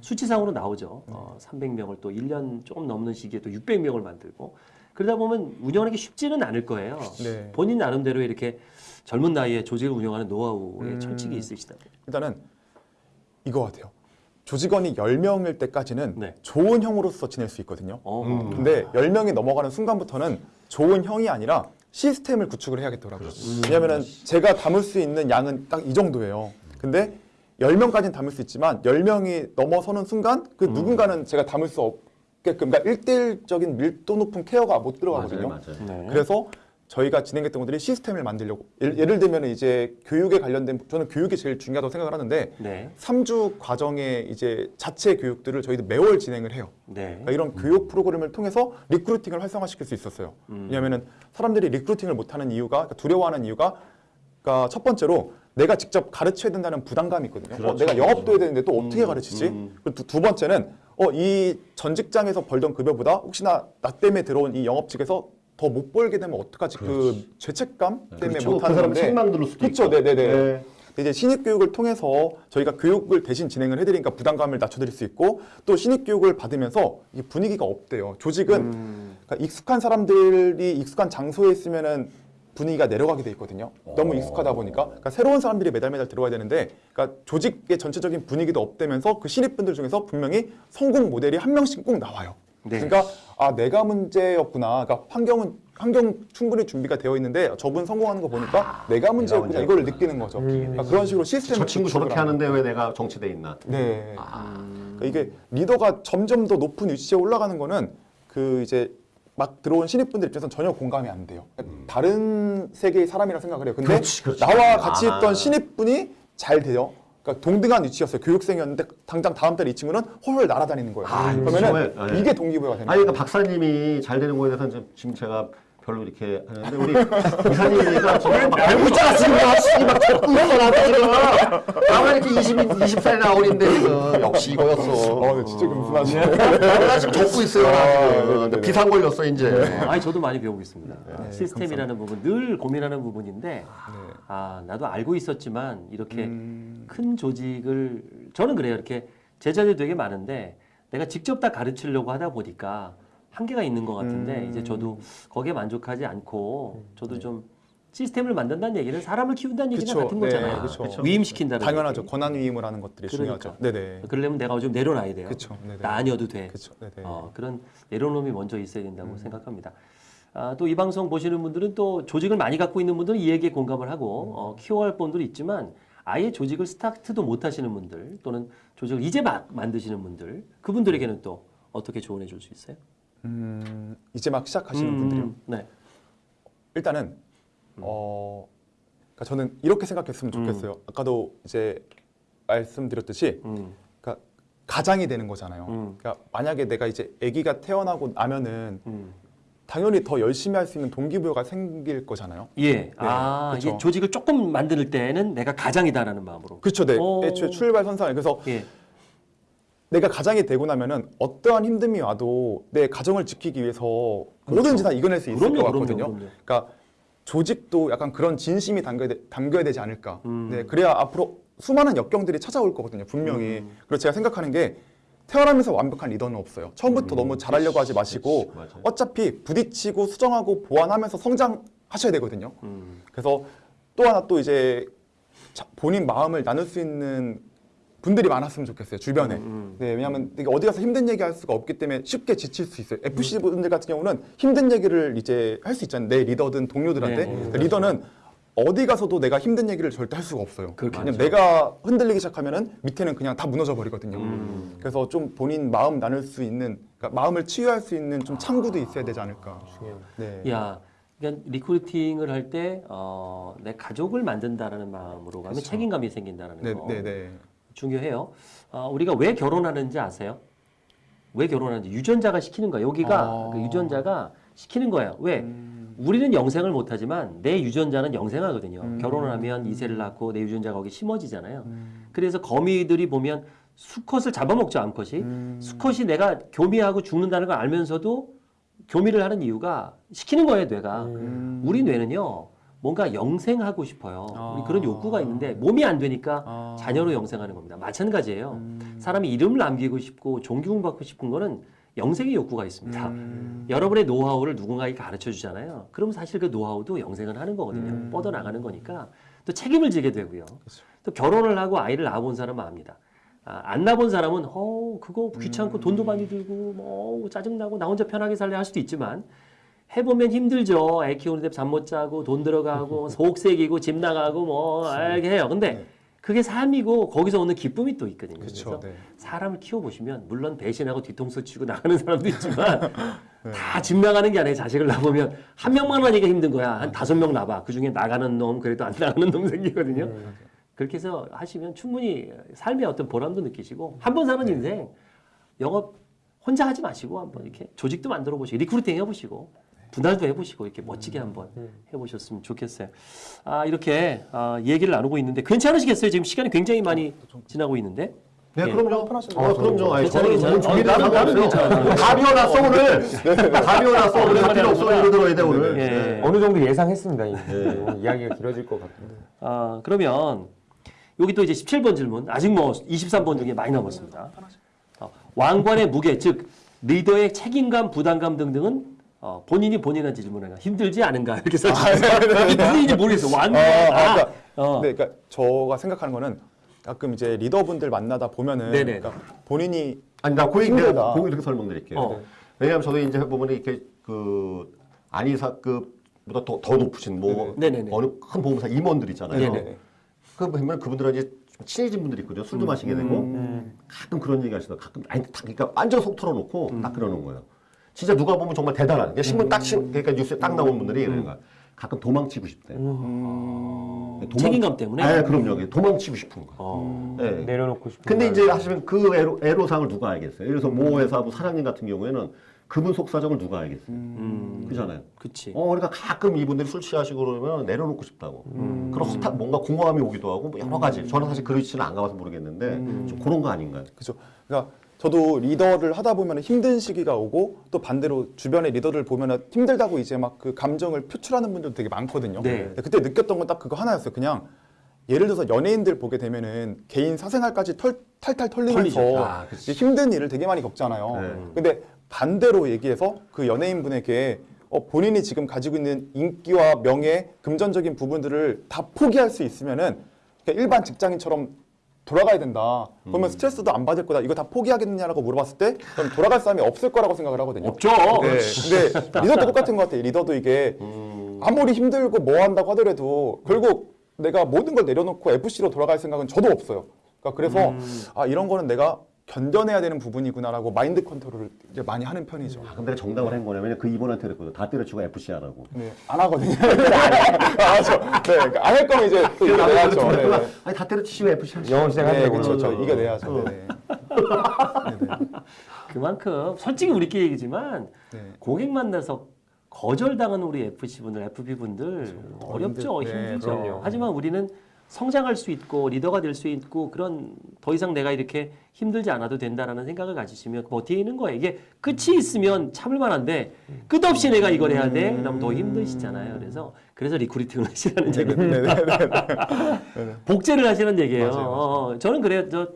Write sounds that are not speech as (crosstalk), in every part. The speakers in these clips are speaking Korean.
수치상으로 나오죠. 어, 300명을 또 1년 조금 넘는 시기에 또 600명을 만들고 그러다 보면 운영하는 게 쉽지는 않을 거예요. 네. 본인 나름대로 이렇게 젊은 나이에 조직을 운영하는 노하우에 음. 철칙이 있으시다. 일단은 이거 같아요. 조직원이 10명일 때까지는 네. 좋은 형으로서 지낼 수 있거든요. 어, 음. 근데 10명이 넘어가는 순간부터는 좋은 형이 아니라 시스템을 구축을 해야겠더라고요. 왜냐면은 제가 담을 수 있는 양은 딱 이 정도예요. 근데 10명까지는 담을 수 있지만 10명이 넘어서는 순간 그 누군가는 제가 담을 수 없게끔 그러니까 1대1적인 밀도 높은 케어가 못 들어가거든요. 맞아요, 맞아요. 네. 그래서 저희가 진행했던 것들이 시스템을 만들려고 예를, 예를 들면 이제 교육에 관련된 저는 교육이 제일 중요하다고 생각을 하는데 네. 3주 과정의 이제 자체 교육들을 저희도 매월 진행을 해요. 네. 그러니까 이런 교육 프로그램을 통해서 recruiting을 활성화시킬 수 있었어요. 음. 왜냐하면 사람들이 recruiting을 못하는 이유가 그러니까 두려워하는 이유가 그러니까 첫 번째로 내가 직접 가르쳐야 된다는 부담감이 있거든요. 어, 그렇죠. 내가 영업도 해야 되는데 또 어떻게 음, 가르치지? 음. 그리고 두, 두 번째는 어, 이 전 직장에서 벌던 급여보다 혹시나 나 때문에 들어온 이 영업직에서 더 못 벌게 되면 어떡하지? 그 죄책감 때문에 그렇죠. 못그 하는 사람 건데 책망 들을 수도 그렇죠. 있고. 네네네. 네. 이제 신입 교육을 통해서 저희가 교육을 대신 진행을 해드리니까 부담감을 낮춰드릴 수 있고 또 신입 교육을 받으면서 이 분위기가 없대요. 조직은 음. 그러니까 익숙한 사람들이 익숙한 장소에 있으면은 분위기가 내려가게 돼 있거든요. 너무 어. 익숙하다 보니까 그러니까 새로운 사람들이 매달 매달 들어와야 되는데 그러니까 조직의 전체적인 분위기도 업되면서 그 신입분들 중에서 분명히 성공 모델이 한 명씩 꼭 나와요. 네. 그러니까 아 내가 문제였구나. 그러니까 환경은 환경 충분히 준비가 되어 있는데 저분 성공하는 거 보니까 내가 문제였구나 이걸 느끼는 거죠. 그러니까 그런 식으로 시스템을 저 친구 저렇게 하는 하는데 왜 내가 정치돼 있나? 네. 아, 그러니까 이게 리더가 점점 더 높은 위치에 올라가는 거는 그 이제 막 들어온 신입분들 입장에서는 전혀 공감이 안 돼요. 다른 세계의 사람이라 생각을 해요. 근데 그렇지, 그렇지. 나와 같이 아. 있던 신입분이 잘 돼요. 그러니까 동등한 위치였어요. 교육생이었는데 당장 다음 달에 이 친구는 홀홀 날아다니는 거예요. 아, 그러면은 정말, 네. 이게 동기부여가 되는 아니 거예요. 그러니까 박사님이 잘 되는 거에 대해서는 좀- 지금 제가 별로 이렇게 하는데 우리 이사님이니까 지금 막 알고 있잖아 지금 막, 막 있어 나한테 지금. 나만 이렇게 20, 20살이나 어린데 지금. (laughs) 역시 이거였어. 어, 네, 진짜 금순하시네. 나 지금 적고 있어요 나 아, 지금. 네, 네, 네. 비상 걸렸어 이제. 아니 저도 많이 배우고 있습니다. 네, 시스템이라는 부분 늘 고민하는 부분인데 네. 아 나도 알고 있었지만 이렇게 음, 큰 조직을 저는 그래요. 이렇게 제자들 되게 많은데 내가 직접 다 가르치려고 하다 보니까 한계가 있는 것 같은데 음. 이제 저도 거기에 만족하지 않고 저도 좀 시스템을 만든다는 얘기는 사람을 키운다는 얘기랑 그쵸. 같은 네, 거잖아요. 그쵸. 그쵸. 위임시킨다는 당연하죠. 얘기. 권한 위임을 하는 것들이 그러니까. 중요하죠. 네네. 그러려면 내가 좀 내려놔야 돼요. 네네. 나 아니어도 돼. 네네. 어, 그런 내려놓음이 먼저 있어야 된다고 음. 생각합니다. 아, 또 이 방송 보시는 분들은 또 조직을 많이 갖고 있는 분들은 이 얘기에 공감을 하고 음. 어, 키워할 분들이 있지만 아예 조직을 스타트도 못 하시는 분들 또는 조직을 이제 막 만드시는 분들 그분들에게는 또 어떻게 조언해 줄 수 있어요? 음, 이제 막 시작하시는 음, 분들이요. 네. 일단은 어 그러니까 저는 이렇게 생각했으면 좋겠어요. 아까도 이제 말씀드렸듯이 음, 그러니까 가장이 되는 거잖아요. 음. 그러니까 만약에 내가 이제 아기가 태어나고 나면은 음. 당연히 더 열심히 할 수 있는 동기부여가 생길 거잖아요. 예. 아, 그쵸. 이게 조직을 조금 만들 때는 내가 가장이다라는 마음으로. 그렇죠, 네. 오. 애초에 출발 선상 그래서 예. 내가 가장이 되고 나면은 어떠한 힘듦이 와도 내 가정을 지키기 위해서 뭐든지 다 이겨낼 수 있을 그렇죠. 그럼요, 것 그럼요, 같거든요. 그럼요. 그러니까 조직도 약간 그런 진심이 담겨야, 되, 담겨야 되지 않을까. 음. 네, 그래야 앞으로 수많은 역경들이 찾아올 거거든요, 분명히. 음. 그래서 제가 생각하는 게 태어나면서 완벽한 리더는 없어요. 처음부터 너무 잘하려고 하지 마시고 그치. 어차피 부딪히고 수정하고 보완하면서 성장하셔야 되거든요. 음. 그래서 또 하나 또 이제 자- 본인 마음을 나눌 수 있는 분들이 많았으면 좋겠어요 주변에. 음, 음. 네, 왜냐하면 어디 가서 힘든 얘기 할 수가 없기 때문에 쉽게 지칠 수 있어요. FC 분들 같은 경우는 힘든 얘기를 이제 할 수 있잖아요. 내 리더든 동료들한테. 네, 네, 근데 리더는 어디 가서도 내가 힘든 얘기를 절대 할 수가 없어요. 왜냐면 내가 흔들리기 시작하면은 밑에는 그냥 다 무너져 버리거든요. 음. 그래서 좀 본인 마음 나눌 수 있는, 그러니까 마음을 치유할 수 있는 좀 창구도 있어야 되지 않을까. 네. 야, 그러니까 recruiting을 할때 어, 내 가족을 만든다라는 마음으로 가면 그렇죠. 책임감이 생긴다는 네, 거 네, 네. 중요해요. 어, 우리가 왜 결혼하는지 아세요? 왜 결혼하는지 유전자가 시키는 거예요. 여기가 아. 그 유전자가 시키는 거예요. 왜? 음. 우리는 영생을 못하지만 내 유전자는 영생하거든요. 음. 결혼을 하면 이세를 낳고 내 유전자가 거기 심어지잖아요. 음. 그래서 거미들이 보면 수컷을 잡아먹죠, 암컷이. 음. 수컷이 내가 교미하고 죽는다는 걸 알면서도 교미를 하는 이유가 시키는 거예요, 뇌가. 음. 우리 뇌는요, 뭔가 영생하고 싶어요. 아. 그런 욕구가 있는데 몸이 안 되니까 아. 자녀로 영생하는 겁니다. 마찬가지예요. 음. 사람이 이름을 남기고 싶고 존경받고 싶은 거는 영생의 욕구가 있습니다. 음. 여러분의 노하우를 누군가에게 가르쳐 주잖아요. 그럼 사실 그 노하우도 영생을 하는 거거든요. 음. 뻗어 나가는 거니까 또 책임을 지게 되고요. 그렇죠. 또 결혼을 하고 아이를 낳아본 사람은 압니다. 아, 안 낳아본 사람은 어 그거 귀찮고 음. 돈도 많이 들고 뭐 짜증 나고 나 혼자 편하게 살래 할 수도 있지만 해보면 힘들죠. 애 키우는데 잠 못 자고 돈 들어가고 (laughs) 속색이고 집 나가고 뭐 이렇게 해요. 근데 네. 그게 삶이고 거기서 오는 기쁨이 또 있거든요. 그렇죠. 그래서 네. 사람을 키워보시면 물론 배신하고 뒤통수 치고 나가는 사람도 있지만 (laughs) 네. 다집 나가는 게 아니라 자식을 낳으면 한 명만 하니까 힘든 거야. 한 다섯 명 낳아. 그 중에 나가는 놈 그래도 안 나가는 놈 생기거든요. 음. 그렇게 해서 하시면 충분히 삶의 어떤 보람도 느끼시고 한 번 사는 인생 영업 혼자 하지 마시고 한번 이렇게 조직도 만들어 보시고 recruiting 해보시고 분할도 해보시고 이렇게 멋지게 한번 해보셨으면 좋겠어요. 아 이렇게 아, 얘기를 나누고 있는데 괜찮으시겠어요? 지금 시간이 굉장히 많이 지나고 있는데. 네, 예. 그럼요. 편하시죠. 어, 그럼요. 아니, 괜찮아요, 저는 괜찮아요. 나는- 괜찮아요. (laughs) 다 비워놨어 오늘. 다 비워놨어 오늘 할 필요 없어 이러 들어야 돼 오늘. 예. 네. 어느 정도 예상했습니다. 이미. 이야기가 길어질 것 같은데. 아, 그러면 여기 또 이제 17번 질문. 아직 뭐 23번 중에 많이 남았습니다. 어, 왕관의 무게, 즉 리더의 책임감, 부담감 등등은 어, 본인이 본인한테 질문해요. 힘들지 않은가 이렇게 써주세요. 이게 무슨 일인지 모르겠어. 아, 아, 아, 그러니까, 어. 네, 그러니까 저가 생각하는 거는 가끔 이제 리더분들 만나다 보면은 네네. 그러니까 본인이 아니 나그 얘기 힘들다. 내가 그 이렇게 설명드릴게요. 어. 왜냐하면 저도 이제 보면 이렇게 그 안이사급보다 더, 더 높으신 뭐 네네네. 어느 큰 보험사 임원들 있잖아요. 네네. 그 보면 그분들은 이제 좀 친해진 분들이 있거든요. 술도 마시게 되고 음. 가끔 그런 얘기 하시다. 가끔 아니 딱 그러니까 완전 속 털어놓고 딱 그러는 거예요. 진짜 누가 보면 정말 대단한. 그러니까 신문 딱 신, 그러니까 뉴스에 딱 나온 분들이 그런 거야. 가끔 도망치고 싶대. 음, 도망- 책임감 때문에. 네, 그럼요. 도망치고 싶은 거. 어. 네. 내려놓고 싶은. 근데 말. 이제 하시면 그 애로, 애로상을 누가 알겠어요? 예를 들어서 모 회사 뭐 사장님 같은 경우에는 그분 속사정을 누가 알겠어요? 음, 그잖아요. 그치. 어, 그러니까 가끔 이분들이 술 취하시고 그러면 내려놓고 싶다고. 그런 허탈, 뭔가 공허함이 오기도 하고 뭐 여러 가지. 저는 사실 그렇지는 안 가봐서 모르겠는데 좀 그런 거 아닌가요? 그죠. 그러니까 저도 리더를 하다 보면 힘든 시기가 오고 또 반대로 주변의 리더들 보면 힘들다고 이제 막 그 감정을 표출하는 분들도 되게 많거든요. 네. 그때 느꼈던 건 딱 그거 하나였어요. 그냥 예를 들어서 연예인들 보게 되면은 개인 사생활까지 털, 탈탈 털리면서. 아, 힘든 일을 되게 많이 겪잖아요. 네. 근데 반대로 얘기해서 그 연예인분에게 어, 본인이 지금 가지고 있는 인기와 명예, 금전적인 부분들을 다 포기할 수 있으면은 일반 직장인처럼 돌아가야 된다. 그러면 스트레스도 안 받을 거다. 이거 다 포기하겠느냐라고 물어봤을 때 저는 돌아갈 사람이 없을 거라고 생각을 하거든요. 없죠. 네. 근데 리더도 똑같은 것 같아요. 리더도 이게 아무리 힘들고 뭐 한다고 하더라도 결국 내가 모든 걸 내려놓고 FC로 돌아갈 생각은 저도 없어요. 그러니까 그래서 아 이런 거는 내가 견뎌내야 되는 부분이구나라고 마인드 컨트롤을 이제 많이 하는 편이죠. 아, 근데 정답을 한 거냐면 그 이분한테 그랬거든. 다 때려치고 FC 하라고. 네, 안 하거든요. (laughs) 안 하죠. 네, 그러니까 안할 거면 이제 또 이겨내야죠. 네, 네. 아니 다 때려치시고 FC 하시 영어 시작할 네, 때 그렇죠. 저. 이겨내야죠. (laughs) 네, 그만큼 솔직히 우리끼리 얘기지만 네. 고객 만나서 거절당하는 우리 FC 분들, FP 분들 어렵죠, 힘들- 네, 힘들죠. 하지만 우리는 성장할 수 있고 리더가 될 수 있고 그런 더 이상 내가 이렇게 힘들지 않아도 된다라는 생각을 가지시면 버티는 거예요. 이게 끝이 있으면 참을 만한데 끝없이 내가 이걸 해야 돼. 그럼 더 힘드시잖아요. 그래서 그래서 recruiting을 (laughs) 하시라는 네. 네, 네, 네, 네. 복제를 하시는 얘기예요. 맞아요, 맞아요. 어, 저는 그래요. 저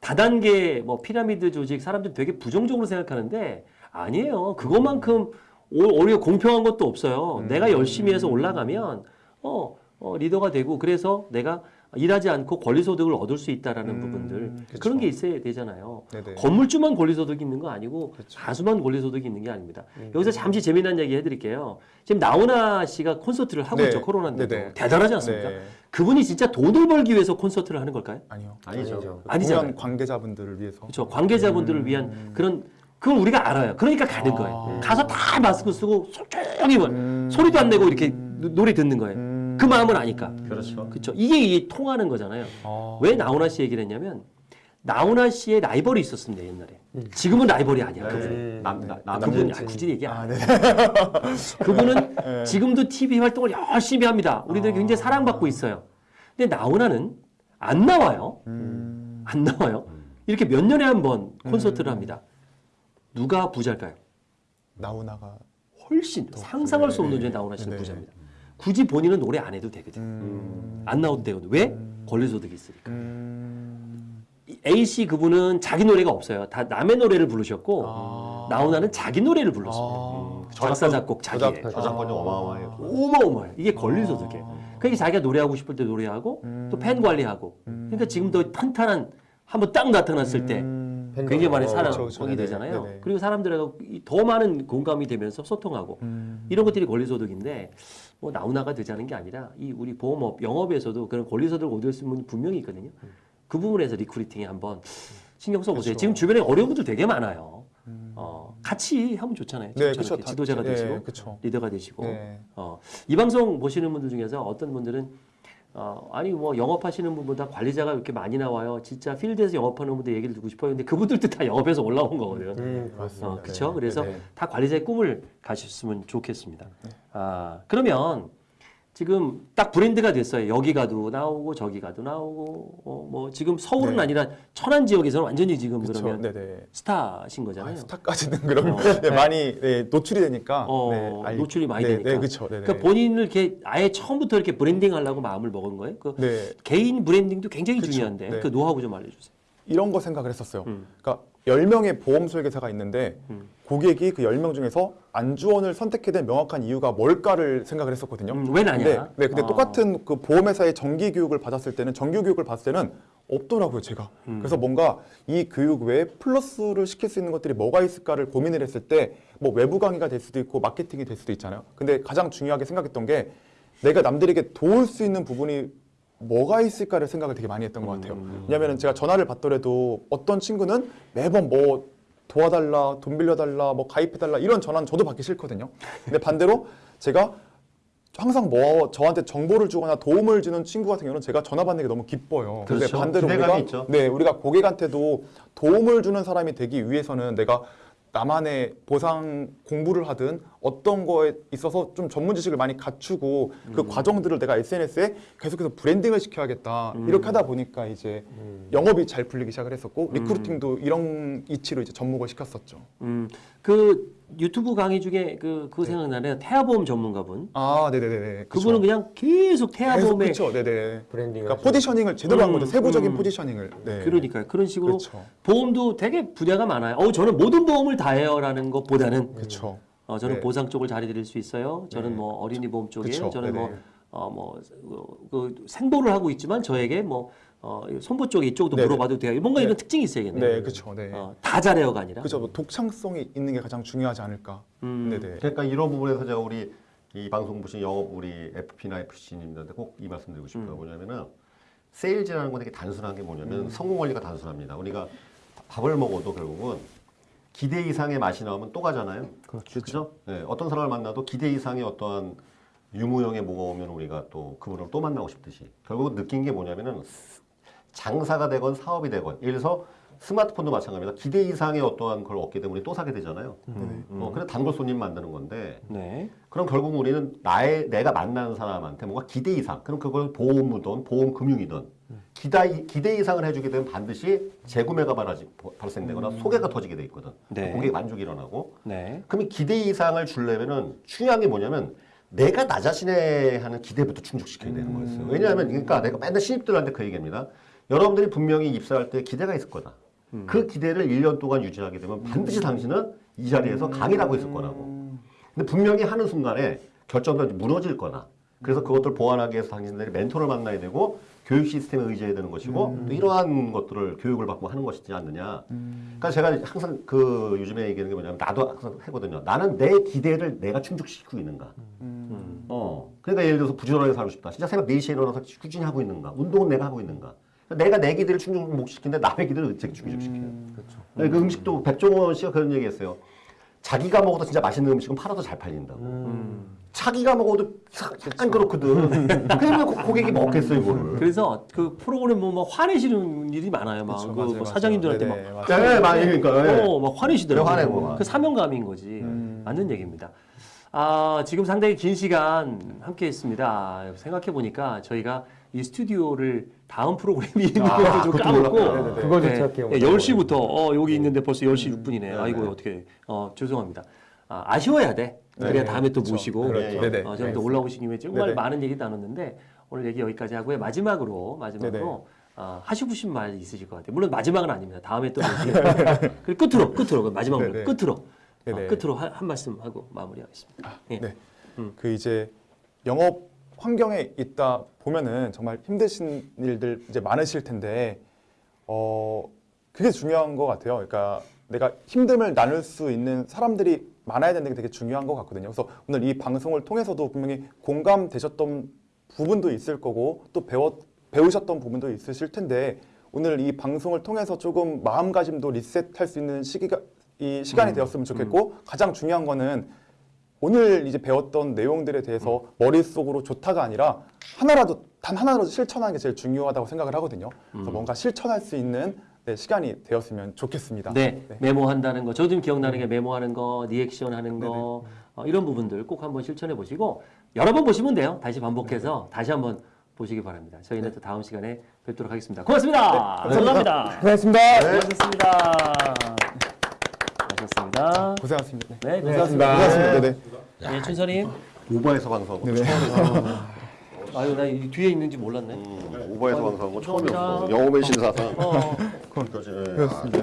다단계 뭐 피라미드 조직 사람들 되게 부정적으로 생각하는데 아니에요. 그것만큼 오- 오히려 공평한 것도 없어요. 음. 내가 열심히 해서 올라가면 어, 어, 리더가 되고 그래서 내가 일하지 않고 권리소득을 얻을 수 있다라는 음, 부분들 그쵸. 그런 게 있어야 되잖아요. 네네. 건물주만 권리소득이 있는 거 아니고 그렇죠. 다수만 권리소득이 있는 게 아닙니다. 여기서 잠시 재미난 얘기 해드릴게요. 지금 나훈아 씨가 콘서트를 하고 네. 있죠. 코로나인데도 네네. 대단하지 않습니까? 네. 그분이 진짜 돈을 벌기 위해서 콘서트를 하는 걸까요? 아니요. 아니죠. 공연 관계자분들을 위해서. 그렇죠. 관계자분들을 위한 그런 그걸 우리가 알아요. 그러니까 가는 아. 거예요. 가서 다 마스크 쓰고 조용히 뭐 음. 소리도 안 내고 이렇게 노- 노래 듣는 거예요. 음. 그 마음을 아니까. 그렇죠. 그렇죠. 이게 이 통하는 거잖아요. 아. 왜 나훈아 씨 얘기를 했냐면 나훈아 씨의 라이벌이 있었습니다 옛날에. 지금은 라이벌이 아니야. 그분. 네. 남, 나, 남, 그분 남진. 아, 굳이 얘기 안 아, 해. 네. 그분은 네. (laughs) 지금도 TV 활동을 열심히 합니다. 우리들 아. 굉장히 사랑받고 있어요. 근데 나훈아는 안 나와요. 음. 안 나와요. 이렇게 몇 년에 한 번 콘서트를 합니다. 누가 부자일까요? 나훈아가 훨씬 상상할 수 없는 네. 존재 나훈아 씨는 네. 부자입니다. 굳이 본인은 노래 안 해도 되거든. 음. 안 나와도 되거든. 왜? 권리소득이 있으니까. 음. 이 A 씨 그분은 자기 노래가 없어요. 다 남의 노래를 부르셨고 아. 나훈아는 자기 노래를 불렀습니다. 아. 음, 작사 작곡 자기의 저작- 저작권이 어마어마해요. 어마어마해. 이게 권리소득이에요. 그러니까 자기가 노래하고 싶을 때 노래하고 음. 또팬 관리하고. 그러니까 지금도 탄탄한 한번 딱 나타났을 때 음. 굉장히 많이 어, 사랑이 그렇죠, 그렇죠. 네네. 되잖아요. 네네. 그리고 사람들하고 이더 많은 공감이 되면서 소통하고 음. 이런 것들이 권리소득인데 뭐 나훈아가 되자는 게 아니라 이 우리 보험업 영업에서도 그런 권리소득을 얻을 수 있는 분이 분명히 있거든요. 그 부분에서 recruiting에 한번 신경 써보세요. 그렇죠. 지금 주변에 어려운 분들 되게 많아요. 어, 같이 하면 좋잖아요. 네, 그렇죠. 지도자가 다- 되시고 네, 그렇죠. 리더가 되시고 네. 어, 이 방송 보시는 분들 중에서 어떤 분들은 어, 아니 뭐 영업하시는 분보다 관리자가 이렇게 많이 나와요. 진짜 필드에서 영업하는 분들 얘기를 듣고 싶어요. 근데 그분들도 다 영업에서 올라온 거거든요. 음, 맞습니다. 어, 그렇죠. 네, 그래서 네, 네. 다 관리자의 꿈을 가지셨으면 좋겠습니다. 아 그러면 지금 딱 브랜드가 됐어요. 여기 가도 나오고 저기 가도 나오고 어, 뭐 지금 서울은 네. 아니라 천안 지역에서는 완전히 지금 그렇죠. 그러면 네네. 스타신 거잖아요. 아, 스타까지는 (laughs) 그런 어. 네, 많이 네, 노출이 되니까 어, 네, 노출이 많이 네, 되니까. 네. 네, 네. 그러니까 본인을 이렇게 아예 처음부터 이렇게 브랜딩 하려고 마음을 먹은 거예요. 그 네, 개인 브랜딩도 굉장히 그쵸. 중요한데 네. 그 노하우 좀 알려주세요. 이런 거 생각을 했었어요. 음. 그러니까 10명의 보험 설계사가 있는데 음. 고객이 그 10명 중에서 안주원을 선택해야 될 명확한 이유가 뭘까를 생각을 했었거든요. 음, 왜 나냐? 네, 네, 근데 아. 똑같은 그 보험회사의 정기 교육을 받았을 때는 정규 교육을 받았을 때는 없더라고요, 제가. 음. 그래서 뭔가 이 교육 외에 플러스를 시킬 수 있는 것들이 뭐가 있을까를 고민을 했을 때 뭐 외부 강의가 될 수도 있고 마케팅이 될 수도 있잖아요. 근데 가장 중요하게 생각했던 게 내가 남들에게 도울 수 있는 부분이 뭐가 있을까를 생각을 되게 많이 했던 것 같아요. 음. 왜냐하면 제가 전화를 받더라도 어떤 친구는 매번 뭐 도와달라, 돈 빌려달라, 뭐 가입해달라 이런 전화는 저도 받기 싫거든요. 근데 반대로 제가 항상 뭐 저한테 정보를 주거나 도움을 주는 친구 같은 경우는 제가 전화 받는 게 너무 기뻐요. 근데 그렇죠. 반대로 기대감이 우리가 있죠. 네 우리가 고객한테도 도움을 주는 사람이 되기 위해서는 내가 나만의 보상 공부를 하든 어떤 거에 있어서 좀 전문 지식을 많이 갖추고 그 음. 과정들을 내가 SNS에 계속해서 브랜딩을 시켜야겠다 음. 이렇게 하다 보니까 이제 영업이 잘 풀리기 시작을 했었고 음. recruiting도 이런 이치로 이제 접목을 시켰었죠. 음, 그 유튜브 강의 중에 그 그거 생각나네요. 태아보험 전문가분. 아, 네네네. 그분은 그냥 계속 태아보험에 그렇죠, 네네. branding을 그러니까 positioning을 제대로 한 거죠. 음, 세부적인 음. positioning을. 네. 그러니까요. 그런 식으로 그렇죠. 보험도 되게 분야가 많아요. 어, 저는 모든 보험을 다 해요라는 것보다는 그렇죠. 어, 저는 네. 보상 쪽을 잘해드릴 수 있어요. 저는 네. 뭐 어린이 보험 쪽이에요. 그쵸. 저는 네네. 뭐 어, 뭐, 그, 그 생보를 하고 있지만 저에게 뭐, 어, 손보 쪽에 이쪽도 네네. 물어봐도 돼요. 뭔가 네. 이런 특징이 있어야겠네요. 네, 그렇죠. 네. 어, 다 잘해요가 아니라. 그렇죠. 뭐 독창성이 있는 게 가장 중요하지 않을까. 음. 네네. 그러니까 이런 부분에서 제가 우리 이 방송 보신 영업 우리 FP나 FC님들한테 꼭 이 말씀드리고 싶어요. 뭐냐면은 세일즈라는 건 되게 단순한 게 뭐냐면 성공 원리가 단순합니다. 우리가 밥을 먹어도 결국은 기대 이상의 맛이 나오면 또 가잖아요. 그렇죠. 네, 어떤 사람을 만나도 기대 이상의 어떠한 유무형의 뭐가 오면 우리가 또 그분을 또 만나고 싶듯이 결국은 느낀 게 뭐냐면은 장사가 되건 사업이 되건 예를 들어서 스마트폰도 마찬가지입니다. 기대 이상의 어떠한 걸 되면 우리 또 사게 되잖아요. 어, 그래 단골 손님 만드는 건데 네. 그럼 결국 우리는 나의 내가 만나는 사람한테 뭔가 기대 이상 그럼 그걸 보험이든 보험 금융이든 기대 기대 이상을 해주게 되면 반드시 재구매가 발하지, 발생되거나 소개가 터지게 돼 있거든. 네. 고객 만족이 일어나고 네. 그러면 기대 이상을 주려면은 중요한 게 뭐냐면 내가 나 자신에 하는 기대부터 충족시켜야 되는 거였어요. 왜냐하면 그러니까 내가 맨날 신입들한테 그 얘기합니다. 여러분들이 분명히 입사할 때 기대가 있을 거다. 그 기대를 1년 동안 유지하게 되면 반드시 당신은 이 자리에서 강의를 하고 있을 거라고. 근데 분명히 하는 순간에 결정도 무너질 거나 그래서 그것들 보완하기 위해서 당신들이 멘토를 만나야 되고 교육 시스템에 의지해야 되는 것이고 또 이러한 것들을 교육을 받고 하는 것이지 않느냐. 그러니까 제가 항상 그 요즘에 얘기하는 게 뭐냐면 나도 항상 하거든요. 나는 내 기대를 내가 충족시키고 있는가. 어. 그러니까 예를 들어서 부지런하게 살고 싶다. 진짜 새벽 4시에 일어나서 꾸준히 하고 있는가. 운동은 내가 하고 있는가. 내가 내 기대를 충족시키는데 남의 기대를 어떻게 충족시켜요. 그렇죠. 네, 그 음식도 백종원 씨가 그런 얘기했어요. 자기가 먹어도 진짜 맛있는 음식은 팔아도 잘 팔린다고. 자기가 먹어도 약간 그렇거든. (laughs) 그러면 고- 고객이 먹겠어요, 이거를. 그래서 그 프로그램 보면 막 화내시는 일이 많아요. 막 그쵸, 그 맞아요, 뭐. 사장님들한테 네네, 막. 네, 많이 그러니까. 네. 어, 막 화내시더라고요. 네, 화내고 막. 그 사명감인 거지. 맞는 얘기입니다. 아, 지금 상당히 긴 시간 함께 했습니다. 생각해 보니까 저희가 이 스튜디오를 다음 프로그램이 있는 아, 것도 좀 그것도 까먹고 몰랐다. 그거 조차 기억 못 네, 10시부터 어, 여기 있는데 벌써 10시 6분이네. 네, 아이고 네. 어떻게 어, 죄송합니다. 아, 아쉬워야 돼. 그래야 다음에 또 그렇죠. 모시고 그렇죠. 어, 저는 또 올라오신 김에 정말. 많은 얘기 나눴는데 오늘 얘기 여기까지 하고요. 마지막으로 마지막으로. 어, 하시고 싶은 말 있으실 것 같아요. 물론 마지막은 아닙니다. 다음에 또. (laughs) 그리고 끝으로 끝으로 마지막 으로 네네. 끝으로 어. 끝으로 한, 한 말씀 하고 마무리하겠습니다. 예. 네. 음. 그 이제 영업 환경에 있다 보면은 정말 힘드신 일들 이제 많으실 텐데 어 그게 중요한 것 같아요. 그러니까 내가 힘듦을 나눌 수 있는 사람들이 많아야 되는 게 되게 중요한 것 같거든요. 그래서 오늘 이 방송을 통해서도 분명히 공감되셨던 부분도 있을 거고 또 배워 배우셨던 부분도 있으실 텐데 오늘 이 방송을 통해서 조금 마음가짐도 리셋할 수 있는 시기가 이 시간이 되었으면 좋겠고 가장 중요한 거는 오늘 이제 배웠던 내용들에 대해서 머릿속으로 좋다가 아니라 하나라도 단 하나라도 실천하는 게 제일 중요하다고 생각을 하거든요. 그래서 뭔가 실천할 수 있는 네, 시간이 되었으면 좋겠습니다. 네, 네. 메모한다는 거. 저 지금 기억나는 게 메모하는 거, 리액션 하는 거, 어, 이런 부분들 꼭 한번 실천해 보시고 여러 번 보시면 돼요. 다시 반복해서 다시 한번 보시기 바랍니다. 저희는 또 다음 시간에 뵙도록 하겠습니다. 고맙습니다. 감사합니다. 고맙습니다. 수고하셨습니다. 수고하셨습니다. 고생하셨습니다. 네. 네, 고생하셨습니다. 고생하셨습니다. 네, 네. 네, 춘선님. 오버에서 방송하고 네네. 아유, 나 이 뒤에 있는지 몰랐네. 음, 오버에서 방송하고 죄송합니다. 처음이었어. 영업의 신사상. 어. 예. 그렇습니다.